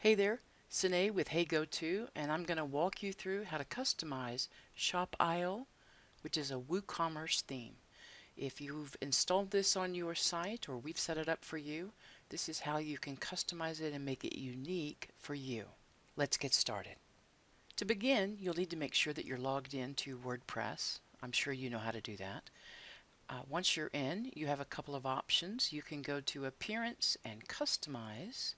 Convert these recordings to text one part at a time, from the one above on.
Hey there, Sine with HeyGo2 and I'm going to walk you through how to customize Shop Isle which is a WooCommerce theme. If you've installed this on your site or we've set it up for you, this is how you can customize it and make it unique for you. Let's get started. To begin, you'll need to make sure that you're logged in to WordPress. I'm sure you know how to do that. Uh, once you're in, you have a couple of options. You can go to Appearance and Customize,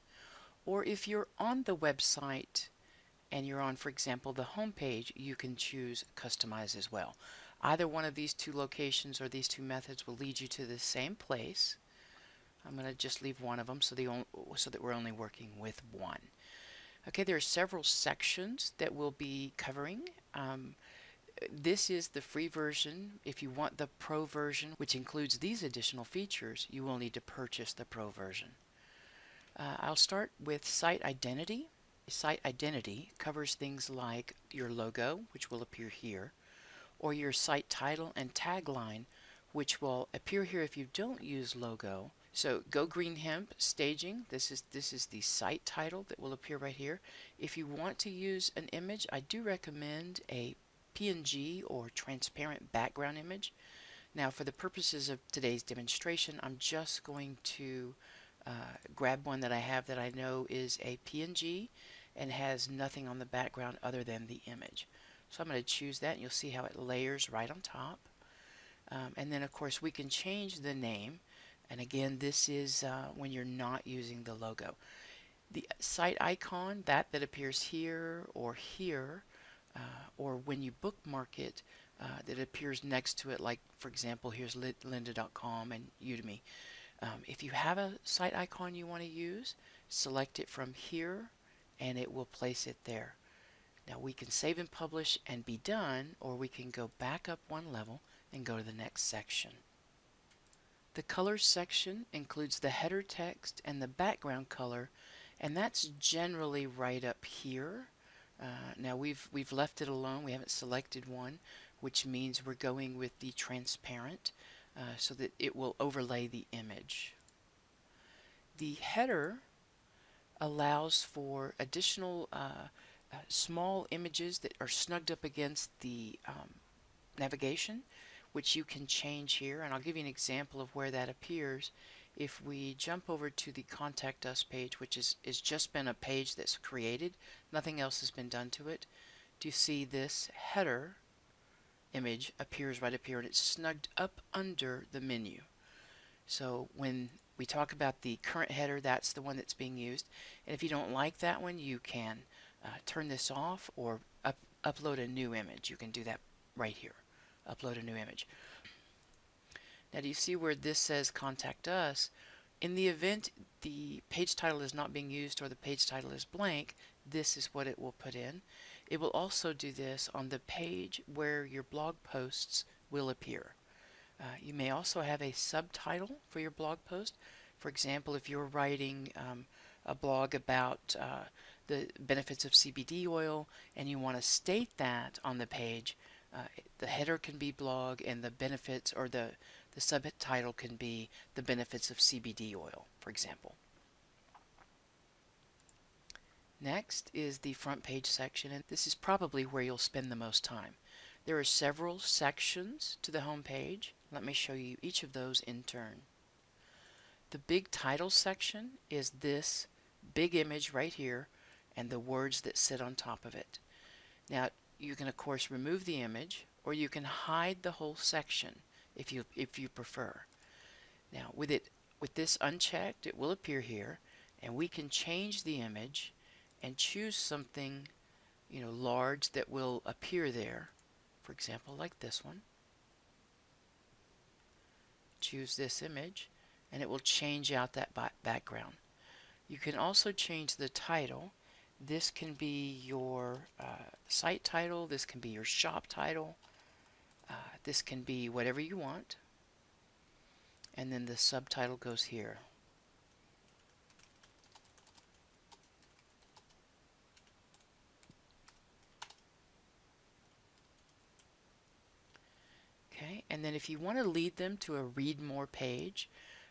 or if you're on the website and you're on, for example, the home page, you can choose Customize as well. Either one of these two locations or these two methods will lead you to the same place. I'm going to just leave one of them so, the so that we're only working with one. Okay, there are several sections that we'll be covering. Um, this is the free version. If you want the pro version, which includes these additional features, you will need to purchase the pro version. Uh, I'll start with site identity. Site identity covers things like your logo, which will appear here, or your site title and tagline, which will appear here if you don't use logo. So Go Green Hemp staging, this is this is the site title that will appear right here. If you want to use an image, I do recommend a PNG or transparent background image. Now for the purposes of today's demonstration, I'm just going to uh, grab one that I have that I know is a PNG and has nothing on the background other than the image. So I'm going to choose that and you'll see how it layers right on top. Um, and then of course we can change the name and again this is uh, when you're not using the logo. The site icon, that that appears here or here, uh, or when you bookmark it, uh, that appears next to it, like for example, here's lynda.com and Udemy. Um, if you have a site icon you want to use, select it from here and it will place it there. Now we can save and publish and be done, or we can go back up one level and go to the next section. The colors section includes the header text and the background color, and that's generally right up here. Uh, now we've we've left it alone. We haven't selected one, which means we're going with the transparent uh, so that it will overlay the image. The header allows for additional uh, uh, small images that are snugged up against the um, navigation which you can change here and I'll give you an example of where that appears if we jump over to the contact us page which is, is just been a page that's created nothing else has been done to it do you see this header image appears right up here and it's snugged up under the menu so when we talk about the current header that's the one that's being used and if you don't like that one you can uh, turn this off or up, upload a new image. You can do that right here. Upload a new image. Now do you see where this says contact us? In the event the page title is not being used or the page title is blank, this is what it will put in. It will also do this on the page where your blog posts will appear. Uh, you may also have a subtitle for your blog post. For example, if you're writing um, a blog about uh, the benefits of CBD oil and you want to state that on the page, uh, the header can be blog and the benefits or the, the subtitle can be the benefits of CBD oil, for example. Next is the front page section and this is probably where you'll spend the most time. There are several sections to the home page. Let me show you each of those in turn. The big title section is this big image right here and the words that sit on top of it. Now you can of course remove the image or you can hide the whole section if you if you prefer. Now with it with this unchecked it will appear here and we can change the image and choose something you know large that will appear there for example like this one choose this image and it will change out that background you can also change the title. This can be your uh, site title, this can be your shop title, uh, this can be whatever you want. And then the subtitle goes here. Okay, and then if you want to lead them to a read more page,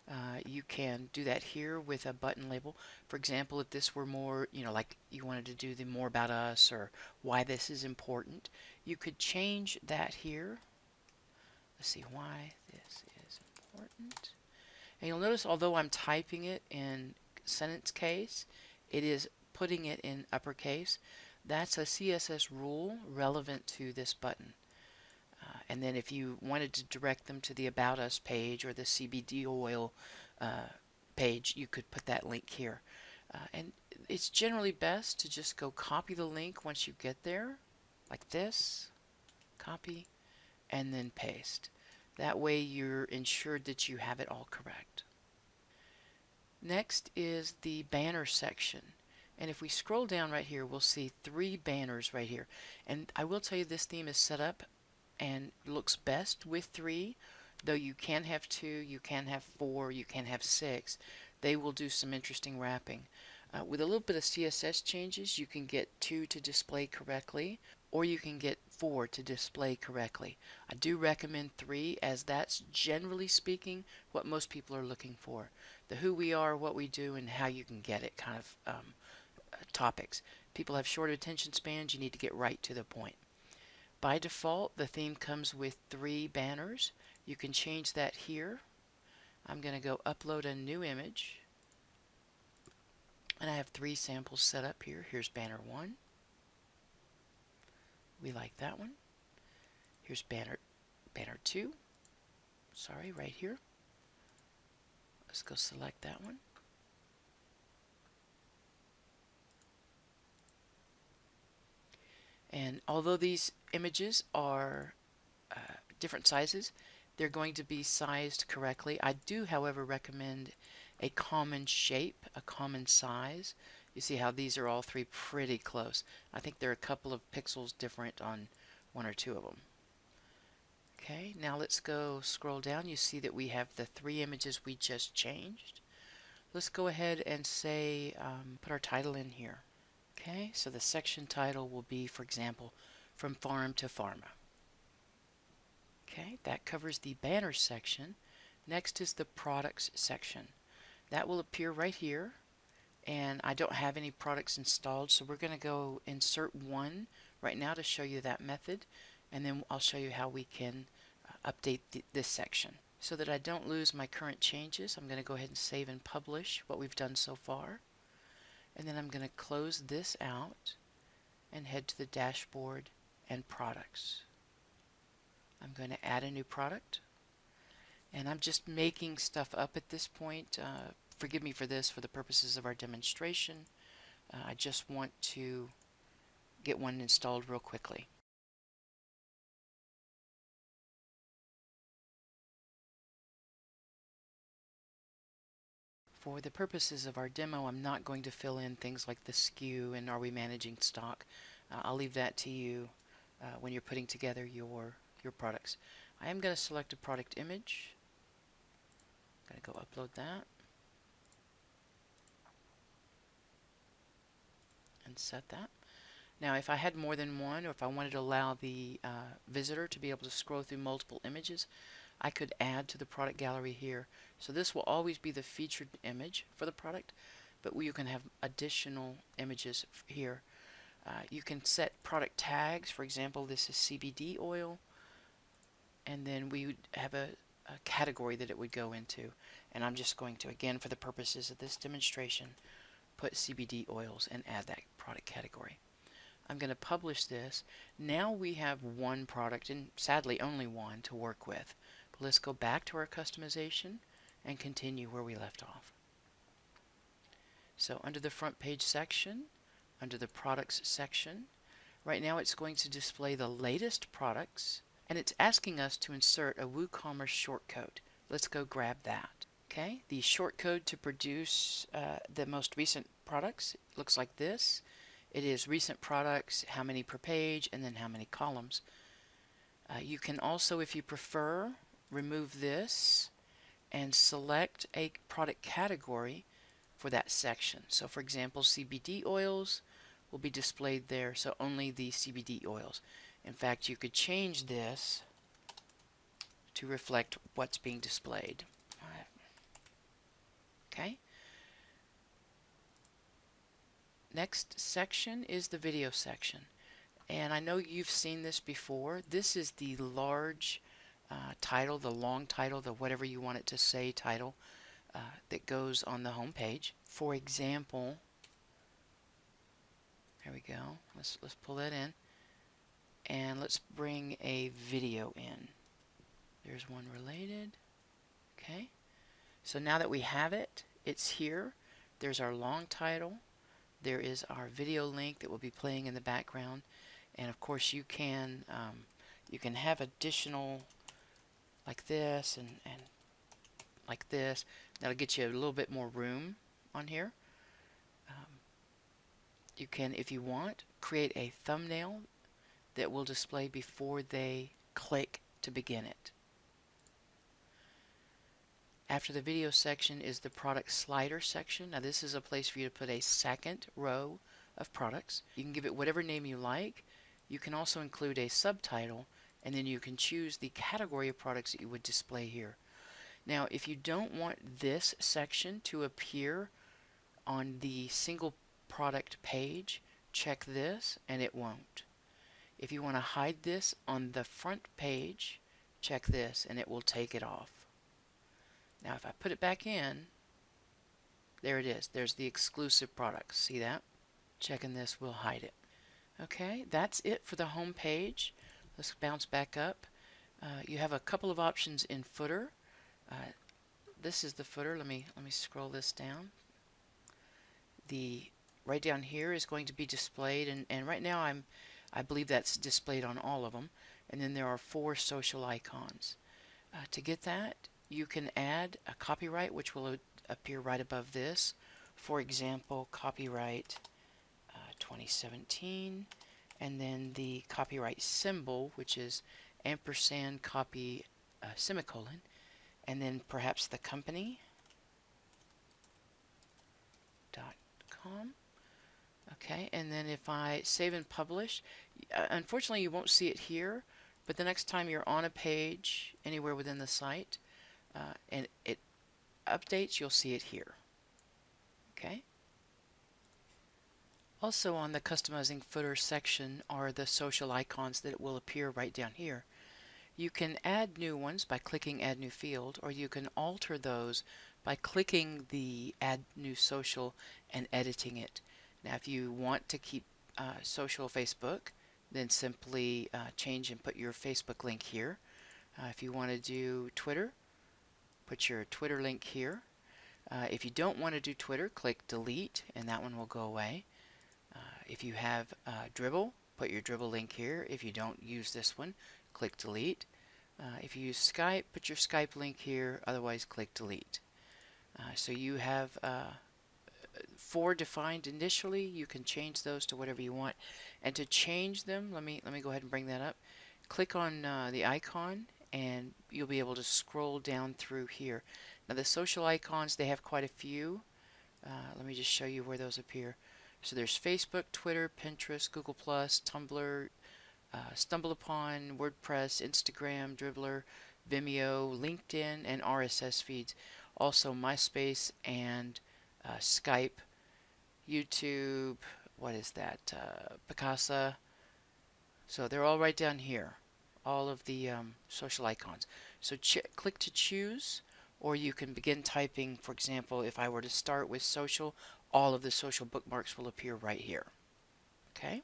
Uh, you can do that here with a button label. For example, if this were more, you know, like you wanted to do the more about us or why this is important, you could change that here. Let's see why this is important. And you'll notice although I'm typing it in sentence case, it is putting it in uppercase. That's a CSS rule relevant to this button. And then if you wanted to direct them to the About Us page or the CBD oil uh, page, you could put that link here. Uh, and it's generally best to just go copy the link once you get there, like this, copy, and then paste. That way you're ensured that you have it all correct. Next is the banner section. And if we scroll down right here, we'll see three banners right here. And I will tell you this theme is set up and looks best with three, though you can have two, you can have four, you can have six. They will do some interesting wrapping. Uh, with a little bit of CSS changes, you can get two to display correctly, or you can get four to display correctly. I do recommend three, as that's generally speaking what most people are looking for. The who we are, what we do, and how you can get it kind of um, uh, topics. People have short attention spans, you need to get right to the point. By default, the theme comes with three banners. You can change that here. I'm going to go upload a new image. And I have three samples set up here. Here's banner one. We like that one. Here's banner banner two. Sorry, right here. Let's go select that one. And although these images are uh, different sizes, they're going to be sized correctly. I do, however, recommend a common shape, a common size. You see how these are all three pretty close. I think they're a couple of pixels different on one or two of them. Okay, now let's go scroll down. You see that we have the three images we just changed. Let's go ahead and say, um, put our title in here. Okay, so the section title will be, for example, From Farm to Pharma. Okay, that covers the banner section. Next is the products section. That will appear right here and I don't have any products installed so we're going to go insert one right now to show you that method and then I'll show you how we can uh, update th this section. So that I don't lose my current changes I'm going to go ahead and save and publish what we've done so far and then I'm going to close this out and head to the dashboard and products. I'm going to add a new product and I'm just making stuff up at this point. Uh, forgive me for this for the purposes of our demonstration. Uh, I just want to get one installed real quickly. For the purposes of our demo, I'm not going to fill in things like the SKU and are we managing stock. Uh, I'll leave that to you uh, when you're putting together your, your products. I am going to select a product image. I'm going to go upload that. And set that. Now if I had more than one or if I wanted to allow the uh, visitor to be able to scroll through multiple images, I could add to the product gallery here. So this will always be the featured image for the product, but you can have additional images here. Uh, you can set product tags. For example, this is CBD oil. And then we would have a, a category that it would go into. And I'm just going to, again, for the purposes of this demonstration, put CBD oils and add that product category. I'm going to publish this. Now we have one product, and sadly only one, to work with. But Let's go back to our customization and continue where we left off. So under the front page section, under the products section, right now it's going to display the latest products and it's asking us to insert a WooCommerce shortcode. Let's go grab that. Okay, the shortcode to produce uh, the most recent products looks like this. It is recent products, how many per page, and then how many columns. Uh, you can also, if you prefer, remove this and select a product category for that section. So for example, CBD oils will be displayed there, so only the CBD oils. In fact, you could change this to reflect what's being displayed. Okay. Next section is the video section. And I know you've seen this before. This is the large uh, title, the long title, the whatever you want it to say title uh, that goes on the home page. For example, there we go. Let's let's pull that in, and let's bring a video in. There's one related. Okay. So now that we have it, it's here. There's our long title. There is our video link that will be playing in the background and of course you can um, you can have additional like this and, and like this that'll get you a little bit more room on here you can if you want create a thumbnail that will display before they click to begin it. After the video section is the product slider section. Now this is a place for you to put a second row of products. You can give it whatever name you like. You can also include a subtitle and then you can choose the category of products that you would display here. Now if you don't want this section to appear on the single product page, check this and it won't. If you want to hide this on the front page, check this and it will take it off. Now if I put it back in, there it is. There's the exclusive products. See that? Checking this will hide it. Okay, that's it for the home page. Let's bounce back up. Uh, you have a couple of options in footer. Uh, this is the footer. Let me let me scroll this down. The right down here is going to be displayed, and and right now I'm I believe that's displayed on all of them. And then there are four social icons. Uh, to get that, you can add a copyright, which will appear right above this. For example, copyright 2017 and then the copyright symbol which is ampersand copy uh, semicolon and then perhaps the company dot com okay and then if I save and publish uh, unfortunately you won't see it here but the next time you're on a page anywhere within the site uh, and it updates you'll see it here okay also on the customizing footer section are the social icons that will appear right down here. You can add new ones by clicking add new field or you can alter those by clicking the add new social and editing it. Now if you want to keep uh, social Facebook then simply uh, change and put your Facebook link here. Uh, if you want to do Twitter put your Twitter link here. Uh, if you don't want to do Twitter click delete and that one will go away. If you have uh, Dribbble, put your Dribbble link here. If you don't use this one, click delete. Uh, if you use Skype, put your Skype link here, otherwise click delete. Uh, so you have uh, four defined initially. You can change those to whatever you want. And to change them, let me let me go ahead and bring that up. Click on uh, the icon and you'll be able to scroll down through here. Now the social icons, they have quite a few. Uh, let me just show you where those appear. So there's Facebook, Twitter, Pinterest, Google+, Tumblr, uh, StumbleUpon, WordPress, Instagram, Dribbble, Vimeo, LinkedIn, and RSS feeds. Also MySpace and uh, Skype, YouTube, what is that, uh, Picasa. So they're all right down here, all of the um, social icons. So click to choose, or you can begin typing, for example, if I were to start with social, all of the social bookmarks will appear right here. Okay.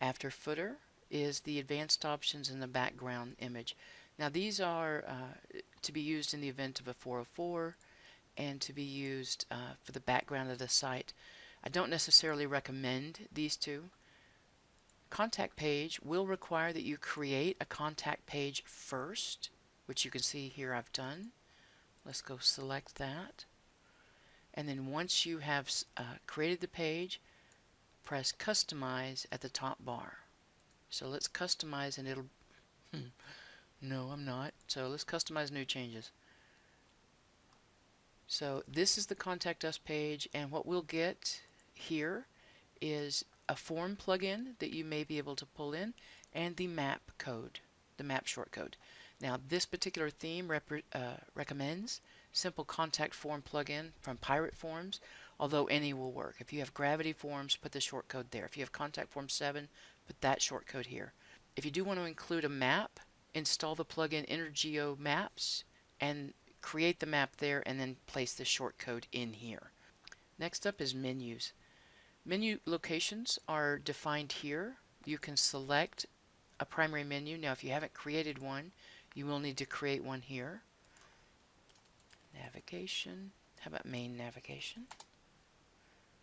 After footer is the advanced options in the background image. Now these are uh, to be used in the event of a 404 and to be used uh, for the background of the site. I don't necessarily recommend these two. Contact page will require that you create a contact page first, which you can see here I've done. Let's go select that and then once you have uh, created the page press customize at the top bar so let's customize and it'll no I'm not so let's customize new changes so this is the contact us page and what we'll get here is a form plugin that you may be able to pull in and the map code the map shortcode Now this particular theme uh, recommends simple contact form plugin from Pirate Forms, although any will work. If you have Gravity Forms, put the shortcode there. If you have Contact Form 7, put that shortcode here. If you do want to include a map, install the plugin Intergeo Maps and create the map there and then place the shortcode in here. Next up is menus. Menu locations are defined here. You can select a primary menu. Now if you haven't created one, you will need to create one here. Navigation. How about main navigation?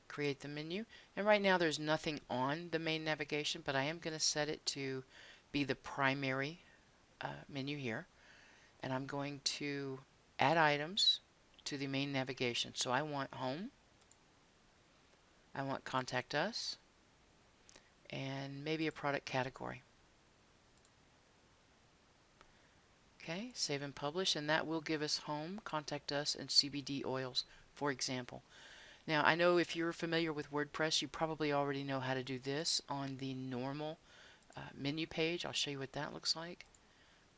Create the menu. And right now there's nothing on the main navigation, but I am going to set it to be the primary uh, menu here. And I'm going to add items to the main navigation. So I want home. I want contact us and maybe a product category. Okay, save and publish, and that will give us home, contact us, and CBD oils, for example. Now, I know if you're familiar with WordPress, you probably already know how to do this on the normal uh, menu page. I'll show you what that looks like.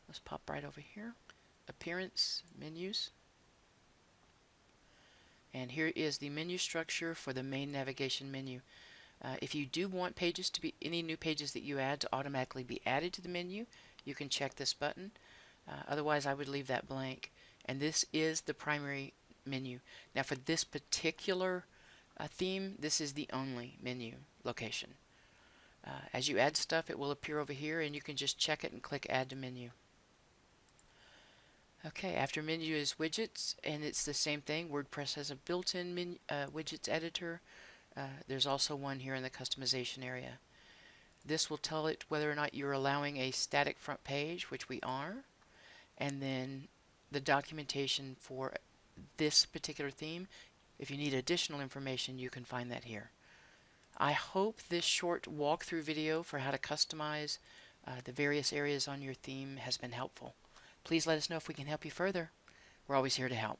Let's pop right over here. Appearance, menus. And here is the menu structure for the main navigation menu. Uh, if you do want pages to be, any new pages that you add to automatically be added to the menu, you can check this button. Uh, otherwise, I would leave that blank. And this is the primary menu. Now for this particular uh, theme, this is the only menu location. Uh, as you add stuff, it will appear over here and you can just check it and click Add to Menu. Okay, after menu is widgets, and it's the same thing. WordPress has a built-in uh, widgets editor. Uh, there's also one here in the customization area. This will tell it whether or not you're allowing a static front page, which we are, and then the documentation for this particular theme. If you need additional information, you can find that here. I hope this short walkthrough video for how to customize uh, the various areas on your theme has been helpful. Please let us know if we can help you further. We're always here to help.